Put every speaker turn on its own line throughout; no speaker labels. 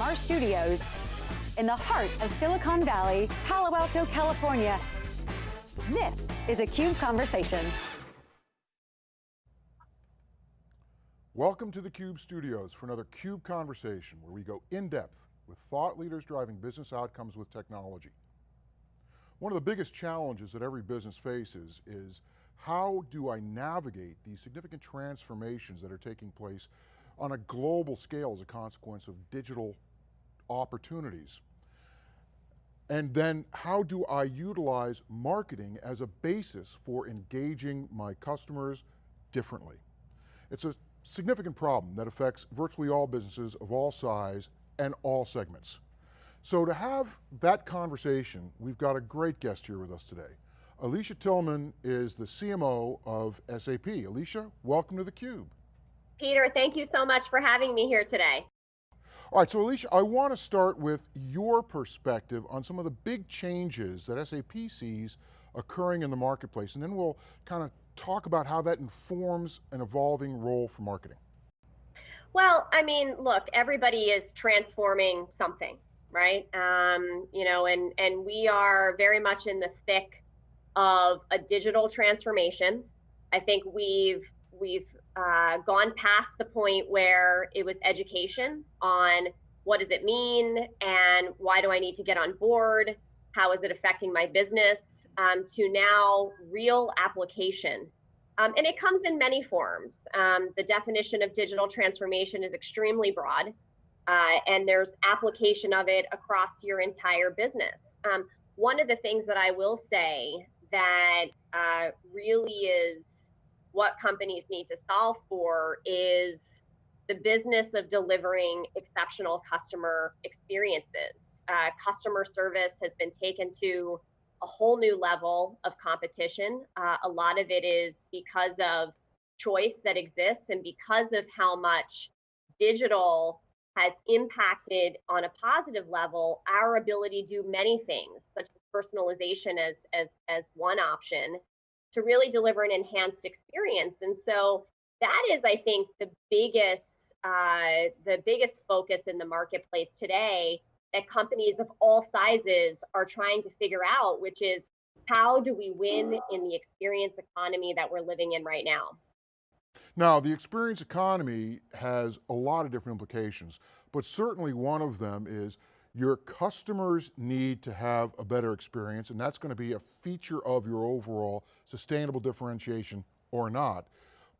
from our studios in the heart of Silicon Valley, Palo Alto, California. This is a CUBE Conversation.
Welcome to the CUBE studios for another CUBE Conversation where we go in depth with thought leaders driving business outcomes with technology. One of the biggest challenges that every business faces is how do I navigate these significant transformations that are taking place on a global scale as a consequence of digital opportunities? And then how do I utilize marketing as a basis for engaging my customers differently? It's a significant problem that affects virtually all businesses of all size and all segments. So to have that conversation, we've got a great guest here with us today. Alicia Tillman is the CMO of SAP. Alicia, welcome to theCUBE.
Peter, thank you so much for having me here today.
All right, so Alicia, I want to start with your perspective on some of the big changes that SAP sees occurring in the marketplace, and then we'll kind of talk about how that informs an evolving role for marketing.
Well, I mean, look, everybody is transforming something, right? Um, you know, and and we are very much in the thick of a digital transformation. I think we've we've uh, gone past the point where it was education on what does it mean and why do I need to get on board? How is it affecting my business? Um, to now real application. Um, and it comes in many forms. Um, the definition of digital transformation is extremely broad, uh, and there's application of it across your entire business. Um, one of the things that I will say that uh, really is what companies need to solve for is the business of delivering exceptional customer experiences. Uh, customer service has been taken to a whole new level of competition. Uh, a lot of it is because of choice that exists and because of how much digital has impacted on a positive level our ability to do many things such as personalization as as as one option to really deliver an enhanced experience. And so that is, I think, the biggest uh, the biggest focus in the marketplace today that companies of all sizes are trying to figure out, which is how do we win in the experience economy that we're living in right now?
Now, the experience economy has a lot of different implications, but certainly one of them is your customers need to have a better experience and that's going to be a feature of your overall sustainable differentiation or not.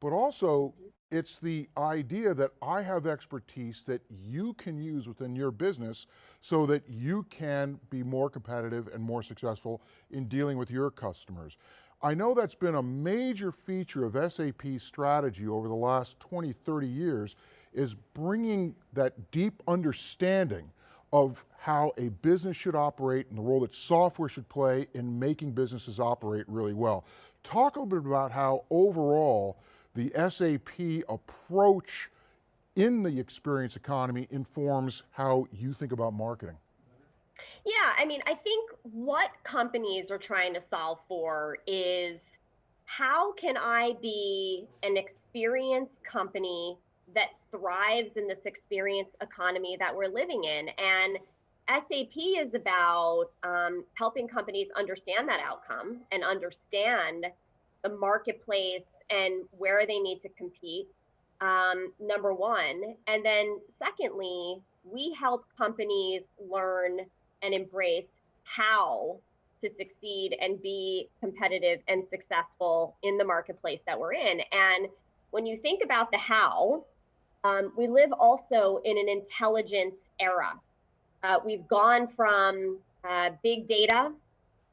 But also, it's the idea that I have expertise that you can use within your business so that you can be more competitive and more successful in dealing with your customers. I know that's been a major feature of SAP's strategy over the last 20, 30 years, is bringing that deep understanding of how a business should operate and the role that software should play in making businesses operate really well. Talk a little bit about how overall the SAP approach in the experience economy informs how you think about marketing.
Yeah, I mean, I think what companies are trying to solve for is how can I be an experience company that thrives in this experience economy that we're living in. And SAP is about um, helping companies understand that outcome and understand the marketplace and where they need to compete. Um, number one. And then, secondly, we help companies learn and embrace how to succeed and be competitive and successful in the marketplace that we're in. And when you think about the how, um, we live also in an intelligence era. Uh, we've gone from uh, big data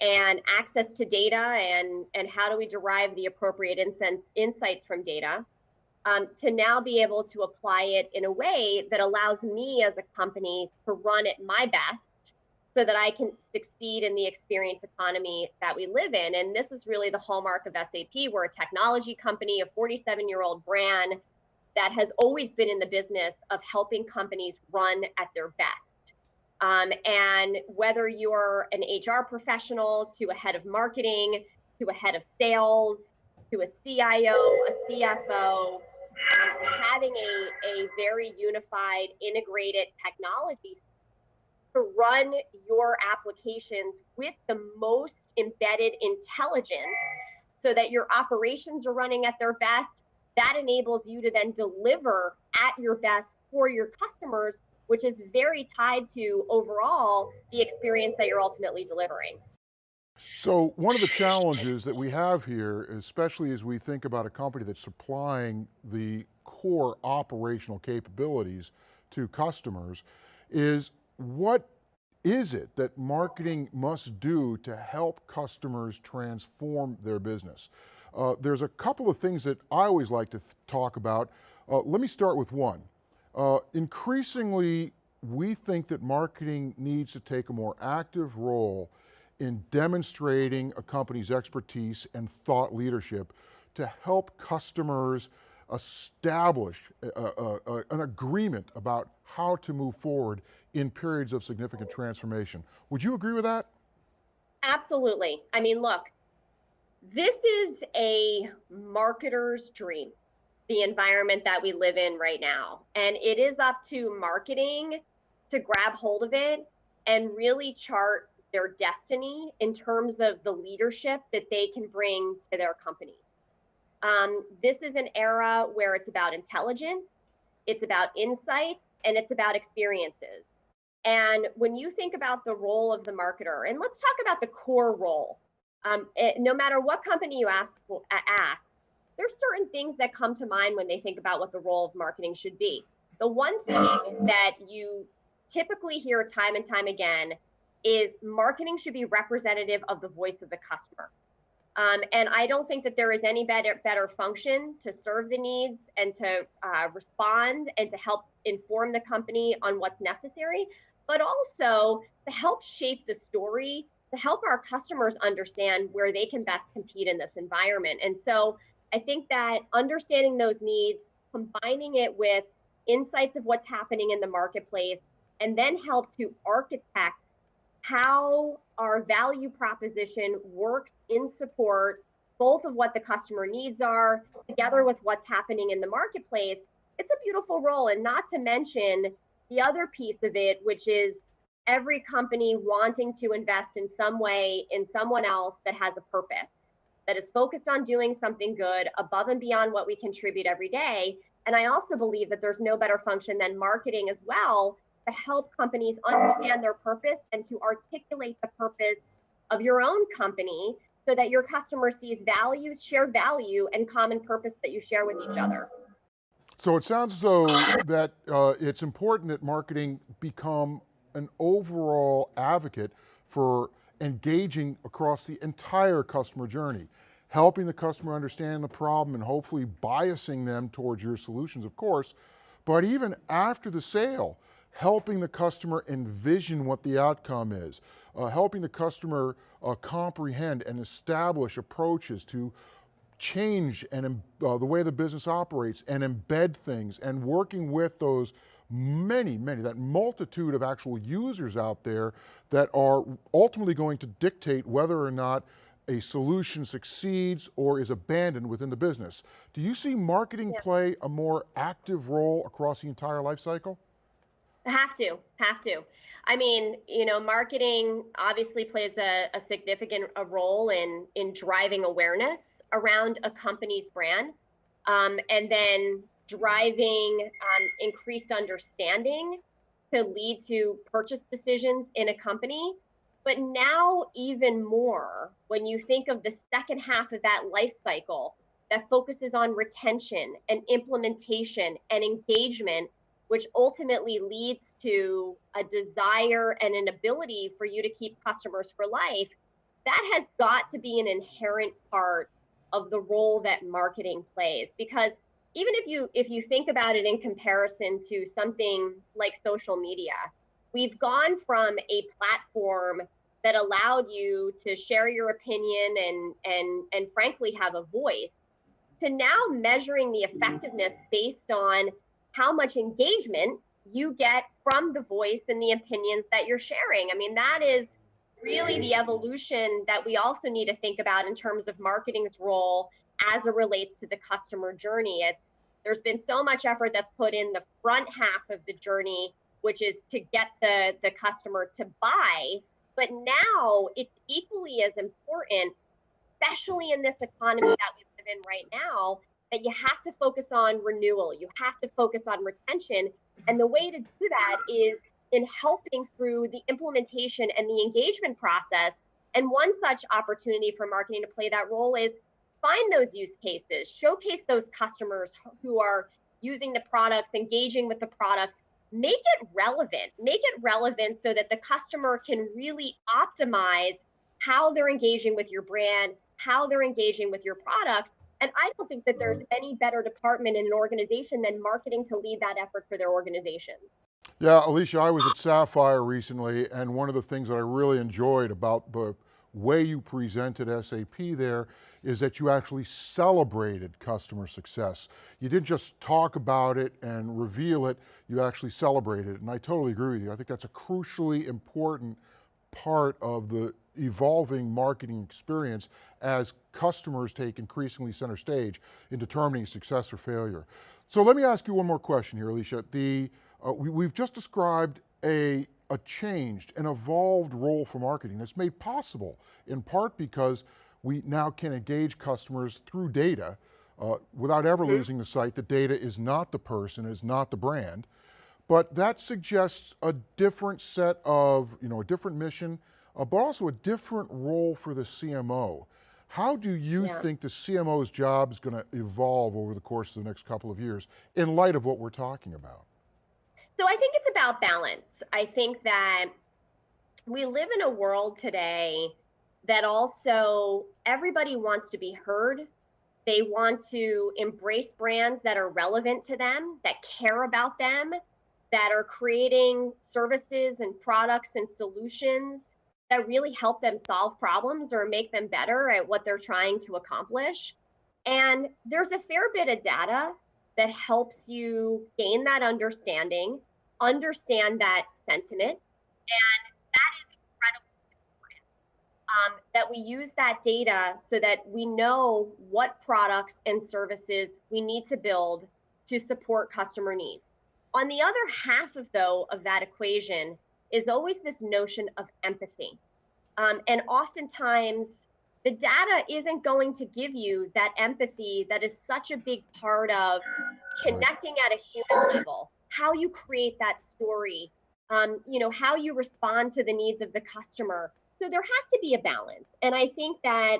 and access to data and, and how do we derive the appropriate insights from data um, to now be able to apply it in a way that allows me as a company to run at my best so that I can succeed in the experience economy that we live in. And this is really the hallmark of SAP. We're a technology company, a 47 year old brand that has always been in the business of helping companies run at their best. Um, and whether you're an HR professional to a head of marketing, to a head of sales, to a CIO, a CFO, having a, a very unified, integrated technology to run your applications with the most embedded intelligence so that your operations are running at their best. That enables you to then deliver at your best for your customers, which is very tied to overall the experience that you're ultimately delivering.
So one of the challenges that we have here, especially as we think about a company that's supplying the core operational capabilities to customers, is what is it that marketing must do to help customers transform their business? Uh, there's a couple of things that I always like to talk about. Uh, let me start with one. Uh, increasingly, we think that marketing needs to take a more active role in demonstrating a company's expertise and thought leadership to help customers establish a, a, a, an agreement about how to move forward in periods of significant transformation. Would you agree with that?
Absolutely. I mean, look, this is a marketer's dream, the environment that we live in right now. And it is up to marketing to grab hold of it and really chart their destiny in terms of the leadership that they can bring to their company. Um, this is an era where it's about intelligence, it's about insights, and it's about experiences. And when you think about the role of the marketer, and let's talk about the core role. Um, it, no matter what company you ask, ask, there's certain things that come to mind when they think about what the role of marketing should be. The one thing that you typically hear time and time again is marketing should be representative of the voice of the customer. Um, and I don't think that there is any better better function to serve the needs and to uh, respond and to help inform the company on what's necessary, but also to help shape the story, to help our customers understand where they can best compete in this environment. And so I think that understanding those needs, combining it with insights of what's happening in the marketplace, and then help to architect how our value proposition works in support both of what the customer needs are together with what's happening in the marketplace it's a beautiful role and not to mention the other piece of it which is every company wanting to invest in some way in someone else that has a purpose that is focused on doing something good above and beyond what we contribute every day and i also believe that there's no better function than marketing as well to help companies understand their purpose and to articulate the purpose of your own company so that your customer sees values, shared value, and common purpose that you share with each other.
So it sounds as though that uh, it's important that marketing become an overall advocate for engaging across the entire customer journey, helping the customer understand the problem and hopefully biasing them towards your solutions, of course, but even after the sale, helping the customer envision what the outcome is, uh, helping the customer uh, comprehend and establish approaches to change and uh, the way the business operates and embed things and working with those many, many, that multitude of actual users out there that are ultimately going to dictate whether or not a solution succeeds or is abandoned within the business. Do you see marketing yeah. play a more active role across the entire life cycle?
Have to, have to. I mean, you know, marketing obviously plays a, a significant a role in in driving awareness around a company's brand, um, and then driving um, increased understanding to lead to purchase decisions in a company. But now, even more, when you think of the second half of that life cycle that focuses on retention and implementation and engagement which ultimately leads to a desire and an ability for you to keep customers for life, that has got to be an inherent part of the role that marketing plays because even if you if you think about it in comparison to something like social media we've gone from a platform that allowed you to share your opinion and and and frankly have a voice to now measuring the effectiveness based on how much engagement you get from the voice and the opinions that you're sharing. I mean, that is really the evolution that we also need to think about in terms of marketing's role as it relates to the customer journey. It's There's been so much effort that's put in the front half of the journey, which is to get the, the customer to buy. But now it's equally as important, especially in this economy that we live in right now, that you have to focus on renewal. You have to focus on retention. And the way to do that is in helping through the implementation and the engagement process. And one such opportunity for marketing to play that role is find those use cases, showcase those customers who are using the products, engaging with the products, make it relevant, make it relevant so that the customer can really optimize how they're engaging with your brand, how they're engaging with your products. And I don't think that there's mm-hmm. any better department in an organization than marketing to lead that effort for their organization.
Yeah, Alicia, I was at Sapphire recently, and one of the things that I really enjoyed about the way you presented SAP there is that you actually celebrated customer success. You didn't just talk about it and reveal it, you actually celebrated it, and I totally agree with you. I think that's a crucially important part of the evolving marketing experience as customers take increasingly center stage in determining success or failure. So let me ask you one more question here, Alicia. The, uh, we, have just described a, a changed, an evolved role for marketing that's made possible in part because we now can engage customers through data uh, without ever losing the sight that data is not the person, is not the brand. But that suggests a different set of, you know, a different mission, uh, but also a different role for the CMO. How do you yeah. think the CMO's job is going to evolve over the course of the next couple of years in light of what we're talking about?
So I think it's about balance. I think that we live in a world today that also everybody wants to be heard. They want to embrace brands that are relevant to them, that care about them, that are creating services and products and solutions that really help them solve problems or make them better at what they're trying to accomplish. And there's a fair bit of data that helps you gain that understanding, understand that sentiment, and that is incredibly important. Um, that we use that data so that we know what products and services we need to build to support customer needs. On the other half of though of that equation is always this notion of empathy. Um, and oftentimes the data isn't going to give you that empathy that is such a big part of connecting at a human level, how you create that story, um, you know, how you respond to the needs of the customer. So there has to be a balance. And I think that,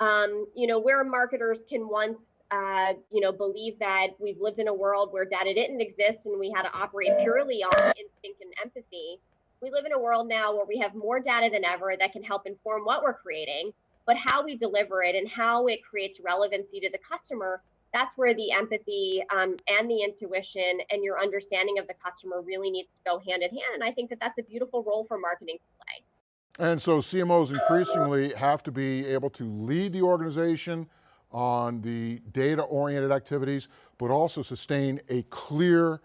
um, you know, where marketers can once uh, you know, believe that we've lived in a world where data didn't exist and we had to operate purely on instinct and empathy. We live in a world now where we have more data than ever that can help inform what we're creating, but how we deliver it and how it creates relevancy to the customer, that's where the empathy um, and the intuition and your understanding of the customer really needs to go hand in hand. And I think that that's a beautiful role for marketing to play.
And so CMOs increasingly have to be able to lead the organization, on the data-oriented activities, but also sustain a clear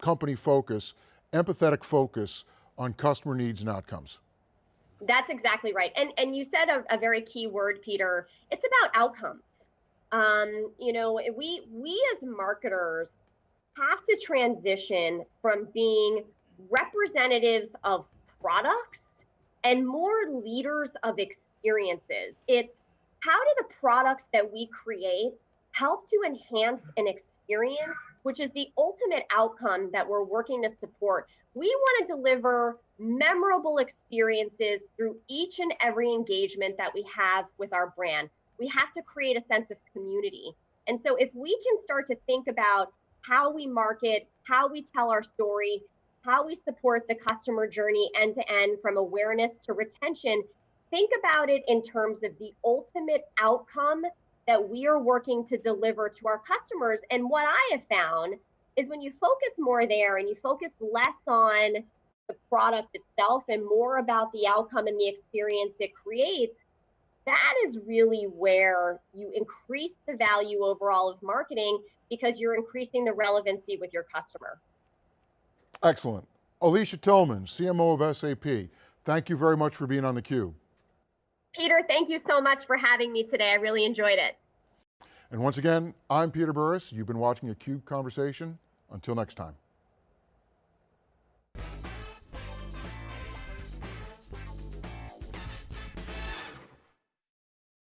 company focus, empathetic focus on customer needs and outcomes.
That's exactly right. And, and you said a, a very key word, Peter. It's about outcomes. Um, you know, we, we as marketers have to transition from being representatives of products and more leaders of experiences. It's how do the products that we create help to enhance an experience, which is the ultimate outcome that we're working to support? We want to deliver memorable experiences through each and every engagement that we have with our brand. We have to create a sense of community. And so if we can start to think about how we market, how we tell our story, how we support the customer journey end to end from awareness to retention, think about it in terms of the ultimate outcome that we are working to deliver to our customers. And what I have found is when you focus more there and you focus less on the product itself and more about the outcome and the experience it creates, that is really where you increase the value overall of marketing because you're increasing the relevancy with your customer.
Excellent. Alicia Tillman, CMO of SAP, thank you very much for being on theCUBE.
Peter, thank you so much for having me today. I really enjoyed it.
And once again, I'm Peter Burris. You've been watching a CUBE Conversation. Until next time.